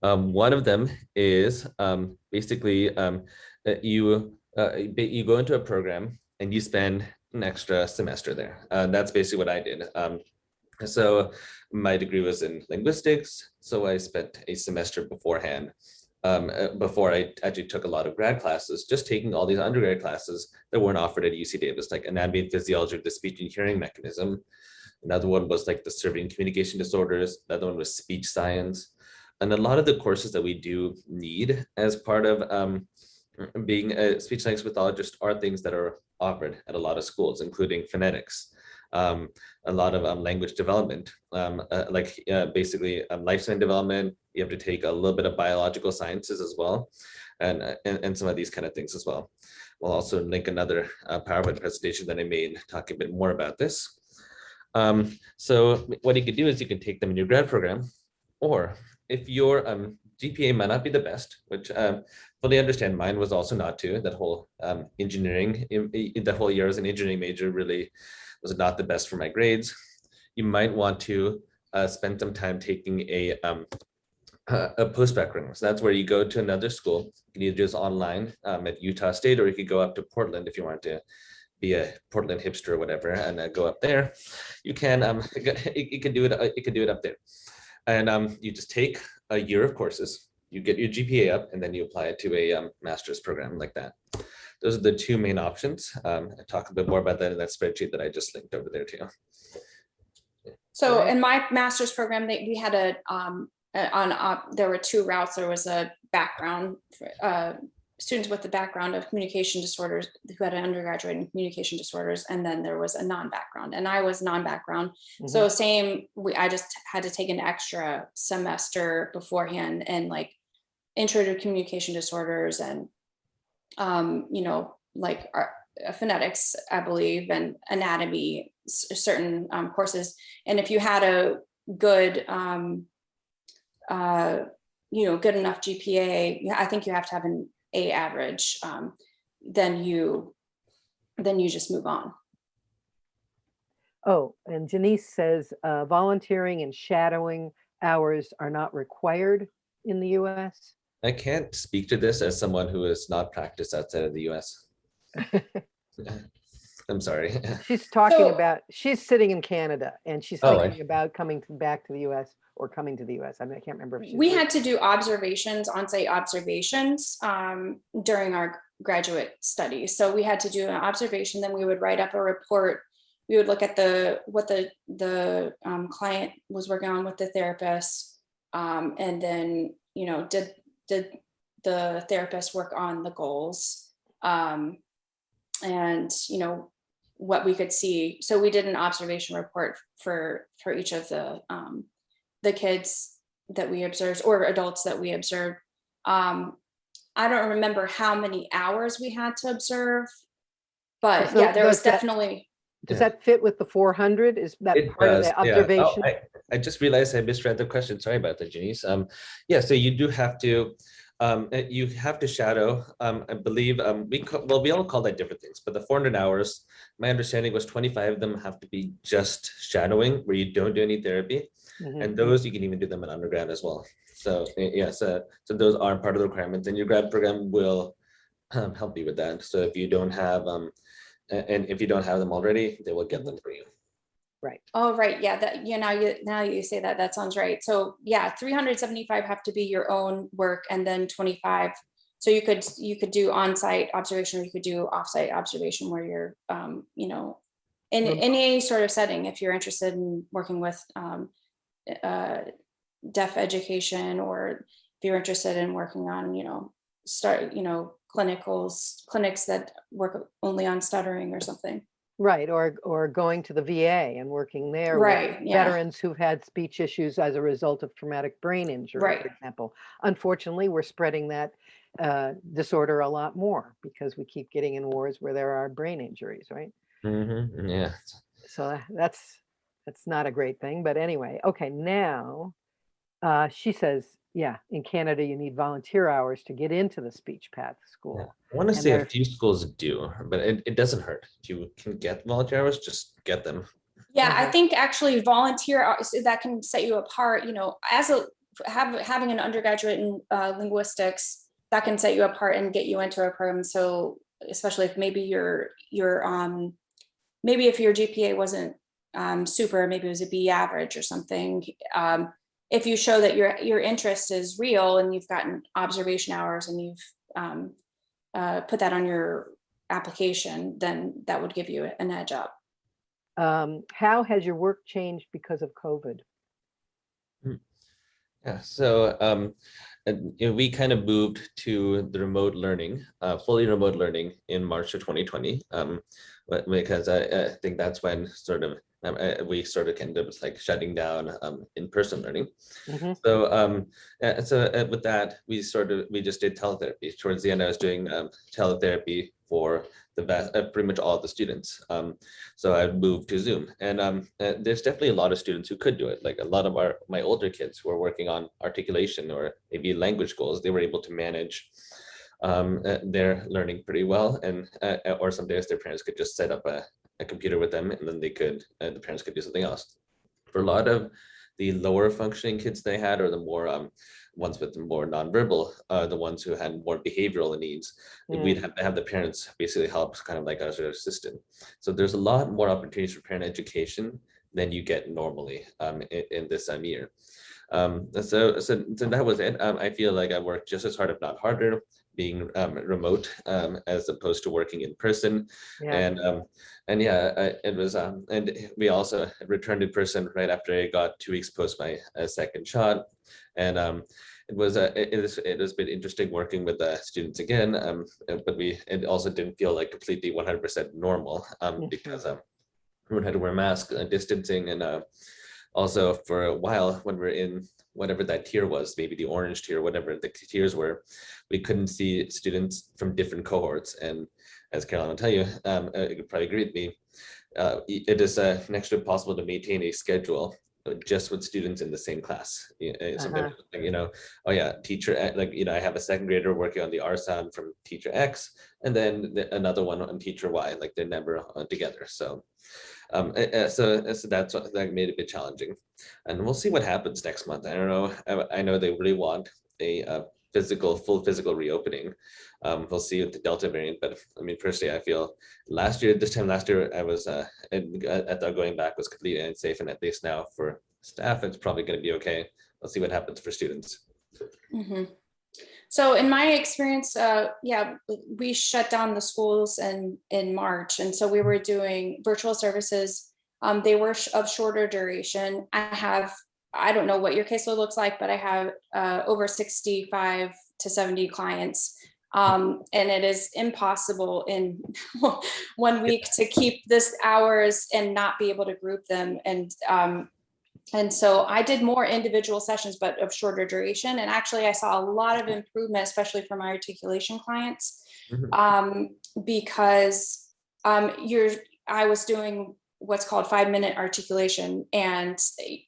Um, one of them is um, basically um, you uh, you go into a program and you spend an extra semester there. Uh, that's basically what I did. Um, so my degree was in linguistics, so I spent a semester beforehand. Um, uh, before I actually took a lot of grad classes, just taking all these undergrad classes that weren't offered at UC Davis, like anatomy and physiology of the speech and hearing mechanism. Another one was like the serving communication disorders. Another one was speech science. And a lot of the courses that we do need as part of um, being a speech language pathologist are things that are offered at a lot of schools, including phonetics, um, a lot of um, language development, um, uh, like uh, basically um, lifespan development. You have to take a little bit of biological sciences as well, and, uh, and, and some of these kind of things as well. We'll also link another uh, PowerPoint presentation that I made talking a bit more about this. Um, so what you could do is you can take them in your grad program, or if your um, GPA might not be the best, which fully understand mine was also not too, that whole engineering, in, in that whole year as an engineering major really was not the best for my grades. You might want to uh, spend some time taking a, um, a a post-bac program. So that's where you go to another school. You can either do this online um, at Utah State, or you could go up to Portland if you want to be a Portland hipster or whatever, and uh, go up there. You can, um, <laughs> you, you can do it, uh, you can do it up there. And um, you just take a year of courses, you get your GPA up, and then you apply it to a um, master's program like that. Those are the two main options. Um, I talk a bit more about that in that spreadsheet that I just linked over there too. So in my master's program, they, we had a, um, on, uh, there were two routes. There was a background, uh, students with the background of communication disorders who had an undergraduate in communication disorders, and then there was a non-background, and I was non-background. So same, we, I just had to take an extra semester beforehand and like intro to communication disorders and, um, you know, like our uh, phonetics, I believe, and anatomy, certain um, courses. And if you had a good, um, uh, you know, good enough GPA, I think you have to have an A average, um, then you, then you just move on. Oh, and Janice says uh, volunteering and shadowing hours are not required in the US. I can't speak to this as someone who has not practiced outside of the US. <laughs> I'm sorry. She's talking So- about, she's sitting in Canada and she's Oh, I- thinking about coming to- back to the US or coming to the US. I mean, I can't remember. if she's We moved. had to do observations, on-site observations um, during our graduate study. So we had to do an observation, then we would write up a report. We would look at the, what the, the um, client was working on with the therapist. um, And then, you know, did, did the therapist work on the goals? um, And, you know, what we could see. So we did an observation report for, for each of the, um, the kids that we observed or adults that we observed. Um, I don't remember how many hours we had to observe. But So yeah, there was definitely, Does Yeah. that fit with the 400? Is that It part of does, the yeah. Oh, observation? I, I just realized I misread the question. Sorry about that, Janice. Um, yeah, so you do have to, um, uh, you have to shadow, um, I believe, um, we, well, we all call that different things, but the four hundred hours, my understanding was twenty-five of them have to be just shadowing, where you don't do any therapy. Mhm. And those, you can even do them in undergrad as well. So, yeah, uh, so those aren't part of the requirements and your grad program will um, <clears throat> help you with that. So if you don't have, um, a- and if you don't have them already, they will get them for you. Right. oh, right, yeah, that, you know, you, now you say that, that sounds right. So yeah, three hundred seventy-five have to be your own work and then twenty-five. So you could, you could do on-site observation or you could do off-site observation where you're, um, you know, in, in any sort of setting, if you're interested in working with, um, uh, deaf education or if you're interested in working on, you know, start, you know, clinicals, clinics that work only on stuttering or something. Right, or, or going to the VA and working there. with Right, yeah. Veterans who've had speech issues as a result of traumatic brain injury, Right. for example. Unfortunately, we're spreading that uh, disorder a lot more because we keep getting in wars where there are brain injuries, right? Mhm, Yeah. So that's, that's not a great thing, but anyway, okay, now, uh, she says, yeah, in Canada, you need volunteer hours to get into the speech path school. I want to And say a few schools do, but it, it doesn't hurt. If you can get volunteer hours, just get them. Yeah, I think actually volunteer hours, that can set you apart, you know, as a, have, having an undergraduate in uh, linguistics, that can set you apart and get you into a program. So especially if maybe your, your, um, maybe if your GPA wasn't um, super, maybe it was a B average or something. Um, if you show that your, your interest is real and you've gotten observation hours and you've um, uh, put that on your application, then that would give you an edge up. Um, How has your work changed because of COVID? Yeah, so um, you know, we kind of moved to the remote learning, uh, fully remote learning in March of 2020. Um, but- because I, I think that's when sort of um, we sort of ended up like shutting down um, in-person learning. Mhm. So um, so uh, with that, we sort of we just did teletherapy. Towards the end, I was doing um, teletherapy for the vast, uh, pretty much all the students. Um, so I moved to Zoom, and um, uh, there's definitely a lot of students who could do it. Like a lot of our my older kids who are working on articulation or maybe language goals, they were able to manage um, uh, their learning pretty well. And uh, or some days their parents could just set up a, a computer with them, and then they could uh, the parents could do something else. For a lot of the lower functioning kids they had, or the more um, ones with the more nonverbal, uh, the ones who had more behavioral needs, we'd have to have the parents basically help kind of like as their assistant. So there's a lot more opportunities for parent education than you get normally um, in, in this time year. Um, so, so, so that was it. Um, I feel like I worked just as hard, if not harder, being um, remote um, as opposed to working in person. Yeah, And um, and yeah, I, it was um, and we also returned in person right after I got two weeks post my uh, second shot, and um, it was uh, it, it is it has been interesting working with the students again. Um, uh, but we it also didn't feel like completely one hundred percent normal because um everyone had to wear masks, and distancing, and uh, also for a while when we're in whatever that tier was, maybe the orange tier, whatever the tiers were, we couldn't see students from different cohorts. And as Caroline will tell you, um, uh, you could probably agree with me, uh, it is uh, next to impossible to maintain a schedule uh, just with students in the same class. Uh, sometimes, Uh-huh. You know, oh yeah, teacher, like, you know, I have a second grader working on the R sound from teacher X, and then another one on teacher Y, like they're never uh, together, so. Um, uh, uh, so, uh, so that's, what- that made it a bit challenging. And we'll see what happens next month. I don't know, I, I know they really want a uh, physical, full physical reopening. Um, we'll see with the Delta variant, but I mean, personally, I feel last year, this time last year, I was, uh, and uh, I thought going back was completely unsafe, and at least now for staff, it's probably gonna be okay. Let's see what happens for students. Mhm. So in my experience, uh, yeah, we shut down the schools in, in March. And so we were doing virtual services. Um, they were sh- of shorter duration. I have, I don't know what your caseload looks like, but I have, uh, over sixty-five to seventy clients. Um, and it is impossible in <laughs> one week to keep this hours and not be able to group them. And, um, and so I did more individual sessions, but of shorter duration. And actually, I saw a lot of improvement, especially for my articulation clients, Mhm. um, because um, you're. I was doing what's called five minute articulation, and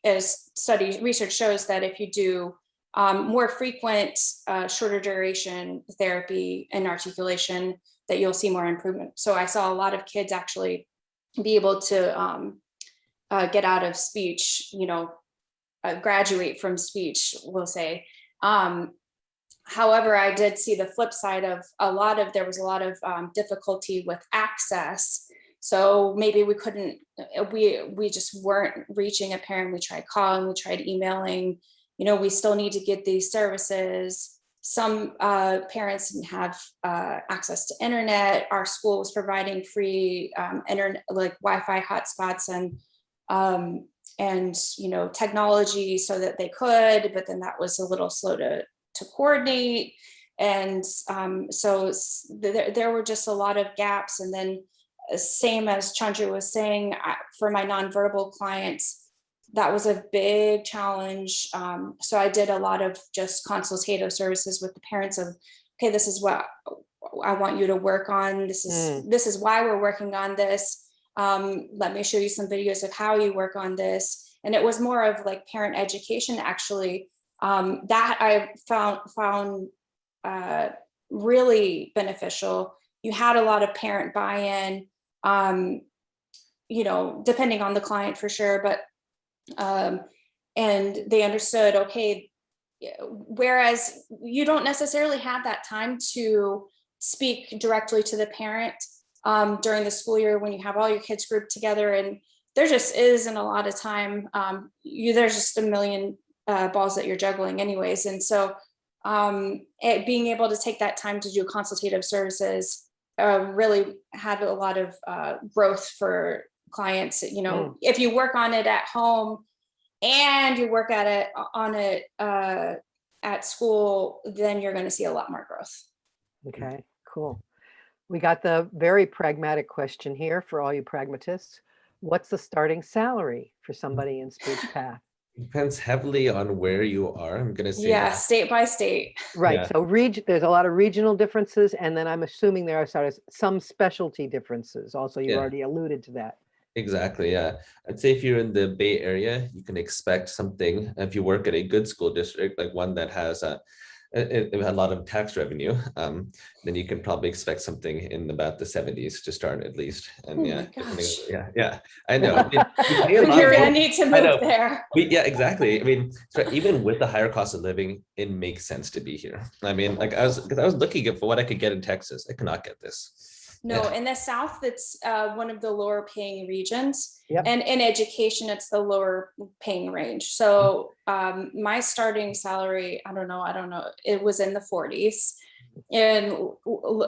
as study research shows that if you do um, more frequent, uh, shorter duration therapy and articulation, that you'll see more improvement. So I saw a lot of kids actually be able to um, uh, get out of speech, you know, uh, graduate from speech, we'll say. Um, however, I did see the flip side of a lot of, there was a lot of um, difficulty with access. So maybe we couldn't, uh, we, we just weren't reaching a parent. We tried calling, we tried emailing, you know, we still need to get these services. Some uh, parents didn't have uh, access to internet. Our school was providing free um, internet, like Wi-Fi hotspots and um, and you know technology so that they could, but then that was a little slow to to coordinate, and um, so there there were just a lot of gaps. And then uh, same as Chandra was saying, for my nonverbal clients, that was a big challenge. Um, so I did a lot of just consultative services with the parents of, okay, this is what I want you to work on. This is this is why we're working on this um, let me show you some videos of how you work on this. And it was more of like parent education, actually, um, that I found found uh, really beneficial. You had a lot of parent buy-in, um, you know, depending on the client for sure, but um, and they understood, okay, whereas you don't necessarily have that time to speak directly to the parent um, during the school year when you have all your kids grouped together and there just isn't a lot of time. Um, you, there's just a million uh, balls that you're juggling anyways. And so um, it, being able to take that time to do consultative services uh, really had a lot of uh, growth for clients. You know, if you work on it at home and you work at it on it uh, at school, then you're going to see a lot more growth. Okay, cool. We got the very pragmatic question here for all you pragmatists. What's the starting salary for mm. somebody in speech path? Depends heavily on where you are. I'm gonna say. Yeah, that. state by state. Right, Yeah. so reg, there's a lot of regional differences, and then I'm assuming there are sort of some specialty differences. Also, you Yeah. already alluded to that. Exactly, yeah. I'd say if you're in the Bay Area, you can expect something, if you work at a good school district, like one that has a, a, had a lot of tax revenue, um, then you can probably expect something in about the seventies to start at least. Oh And my yeah, yeah, yeah, I know. I mean, we pay You're <laughs> gonna need to move there. we, yeah, exactly. I mean, so even with the higher cost of living, it makes sense to be here. I mean, like I was, because I was looking for what I could get in Texas, I could not get this. No, Yeah. in the South, it's uh, one of the lower paying regions. Yep. And in education, it's the lower paying range. So um, my starting salary, I don't know, I don't know, it was in the forties. In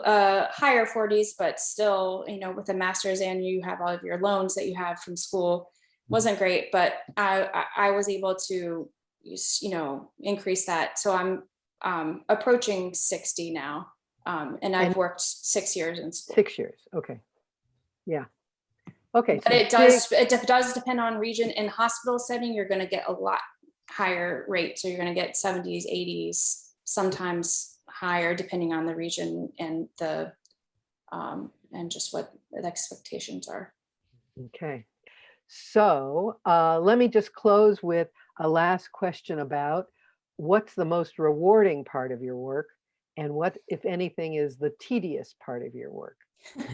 uh, higher forties, but still, you know, with a master's and you have all of your loans that you have from school, wasn't great, but I, I, was able to, you know, increase that. So I'm um, approaching sixty now. Um, and I've And- worked six years in school. Six years, okay. Yeah. Okay. But so it does, it de- does depend on region. In hospital setting, you're gonna get a lot higher rate. So you're gonna get seventies, eighties, sometimes higher depending on the region and the, um, and just what the expectations are. Okay. So uh, let me just close with a last question about what's the most rewarding part of your work and what, if anything, is the tedious part of your work? <laughs>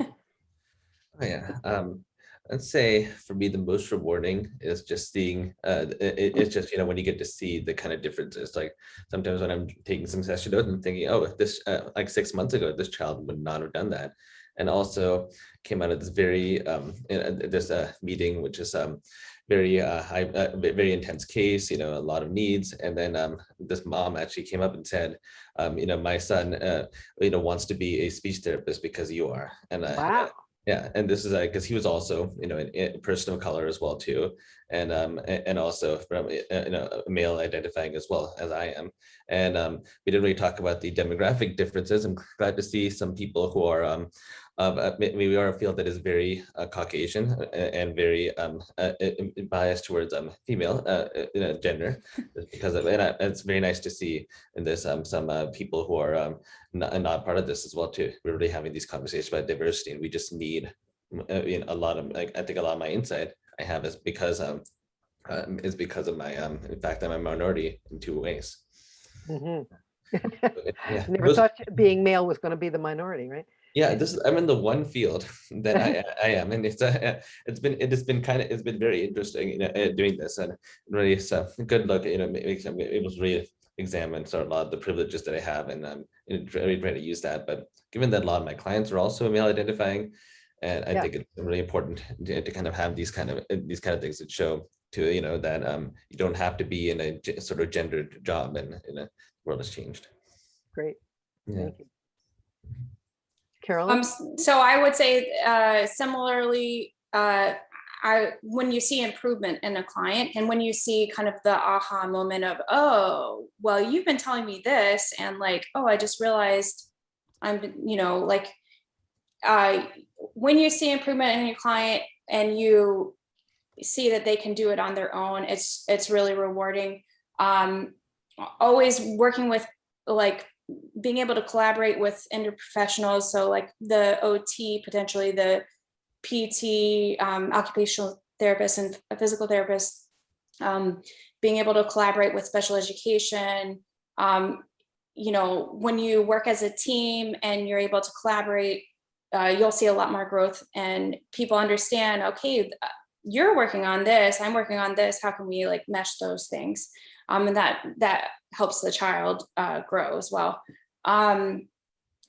Oh, yeah. Um, I'd say for me, the most rewarding is just seeing, uh, it, it- it's just, you know, when you get to see the kind of differences, like sometimes when I'm taking some session notes, I'm thinking, oh, if this, uh, like six months ago, this child would not have done that. And also came out of this very, um, in- uh, this, uh, meeting, which is, um, very, uh, high, uh, very intense case, you know, a lot of needs. And then, um, this mom actually came up and said, um, you know, my son, uh, you know, wants to be a speech therapist because you are. And, uh, Wow. yeah, and this is like because he was also, you know, a person of color as well too, and um and also from uh, you know male identifying as well as I am, and um we didn't really talk about the demographic differences. I'm glad to see some people who are um uh, we are a field that is very uh, Caucasian uh, and very um uh, uh, uh, biased towards um female uh, you know, gender, <laughs> because of and it's very nice to see in this um some uh, people who are um not, not part of this as well too. We're really having these conversations about diversity and we just need m- you know, a lot of, like, I think a lot of my insight I have is because um um, is because of my um in fact I'm a minority in two ways. Mhm. Yeah, <laughs> Never thought being male was going to be the minority, right? yeah, this is, I'm in the one field <laughs> that I, I am, and it's uh, it's been it has been kind of it's been very interesting, you know, uh, doing this, and really it's a good look, you know, ma- makes me able to really examine sort of a lot of the privileges that I have, and um, and really try to use that. But given that a lot of my clients are also male identifying, and I Yeah. think it's really important <laughs> to, to kind of have these kind of these kind of things that show to you know that um you don't have to be in a sort of gendered job, and in a world has changed. Great. Yeah. Thank you. Carolyn? Um, so I would say, uh, similarly, uh, I, when you see improvement in a client and when you see kind of the aha moment of, oh, well, you've been telling me this and like, oh, I just realized I'm, you know, like, uh, when you see improvement in your client and you see that they can do it on their own, it's, it's really rewarding. Um, always working with like being able to collaborate with interprofessionals, so like the OT, potentially the PT, um, occupational therapist and a physical therapist, um, being able to collaborate with special education. Um, you know, when you work as a team and you're able to collaborate, uh, you'll see a lot more growth and people understand, okay, you're working on this, I'm working on this, how can we like mesh those things? Um, and that, that helps the child, uh, grow as well. Um,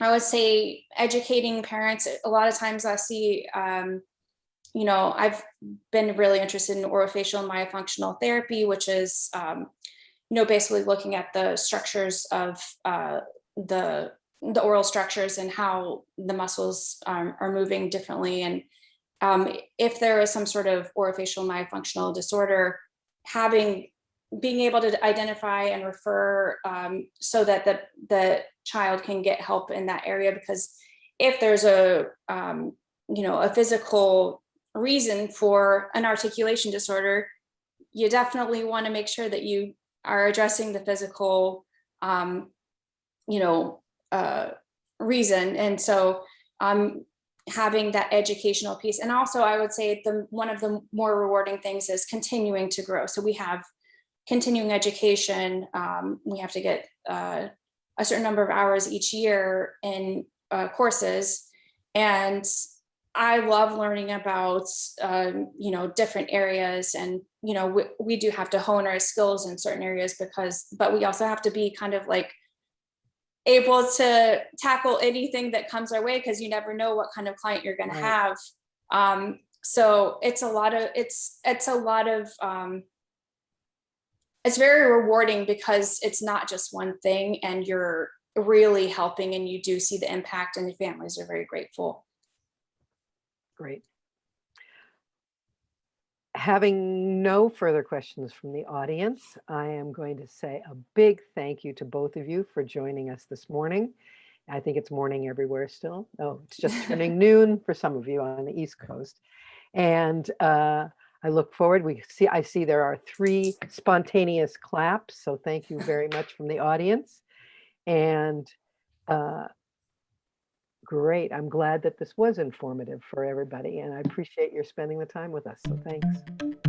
I would say educating parents, a lot of times I see, um, you know, I've been really interested in orofacial myofunctional therapy, which is, um, you know, basically looking at the structures of uh, the the oral structures and how the muscles um, are moving differently. And um, if there is some sort of orofacial myofunctional disorder, having being able to identify and refer um, so that the, the child can get help in that area because if there's a um, you know a physical reason for an articulation disorder you definitely want to make sure that you are addressing the physical um, you know uh, reason. And so um, having that educational piece. And also i would say the one of the more rewarding things is continuing to grow. So we have continuing education, um, we have to get uh, a certain number of hours each year in uh, courses. And I love learning about, um, you know, different areas. And, you know, we, we do have to hone our skills in certain areas because, but we also have to be kind of like able to tackle anything that comes our way because you never know what kind of client you're going Right. to have. Um, so it's a lot of, it's, it's a lot of, um, it's very rewarding because it's not just one thing and you're really helping and you do see the impact and the families are very grateful. Great. Having no further questions from the audience, I am going to say a big thank you to both of you for joining us this morning. I think it's morning everywhere still. Oh, it's just turning <laughs> noon for some of you on the East Coast. And uh, I look forward, we see, I see there are three spontaneous claps, so thank you very much from the audience. And uh, Great. I'm glad that this was informative for everybody and I appreciate your spending the time with us. So thanks.